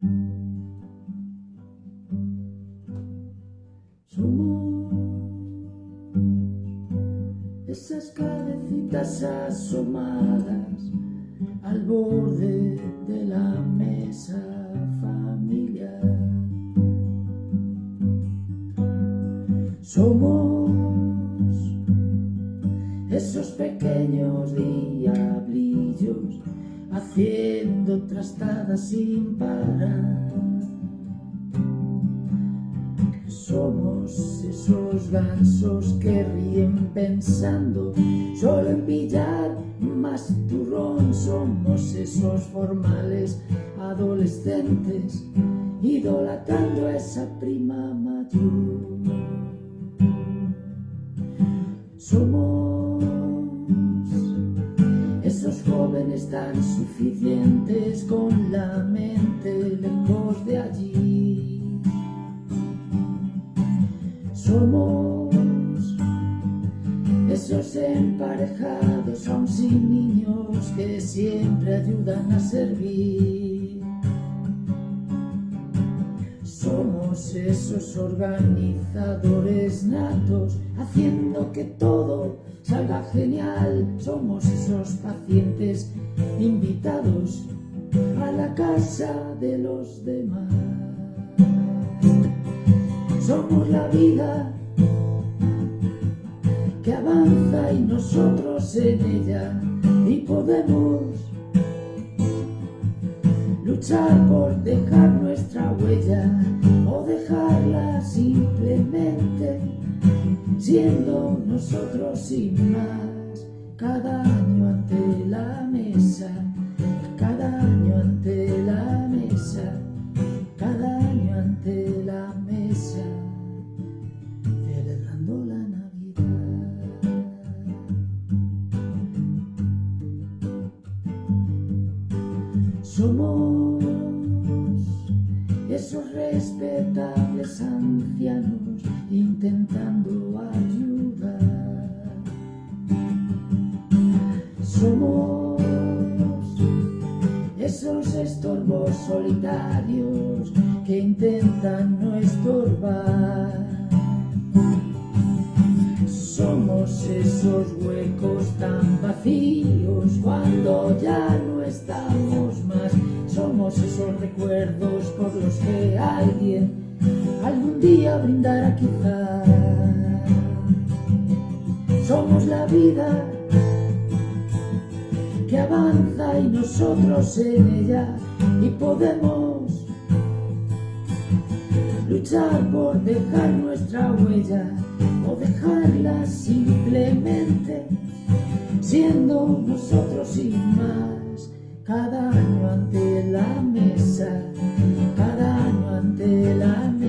Somos esas cabecitas asomadas al borde de la mesa familiar. Somos esos pequeños haciendo trastadas sin parar. Somos esos gansos que ríen pensando solo en pillar más turrón. Somos esos formales adolescentes idolatrando a esa prima mayor. Somos esos jóvenes tan suficientes con la mente lejos de allí. Somos esos emparejados aún sin niños que siempre ayudan a servir. Somos esos organizadores natos haciendo que todo salga genial. Somos esos pacientes invitados a la casa de los demás. Somos la vida que avanza y nosotros en ella y podemos luchar por dejar nuestra huella o dejarla simplemente siendo nosotros sin más. Cada año ante la mesa somos esos respetables ancianos intentando ayudar. Somos esos estorbos solitarios que intentan no estorbar. Somos esos huecos tan vacíos por los que alguien algún día brindará quizá. Somos la vida que avanza y nosotros en ella y podemos luchar por dejar nuestra huella o dejarla simplemente siendo nosotros sin más cada año ante la mesa cada año ante la mesa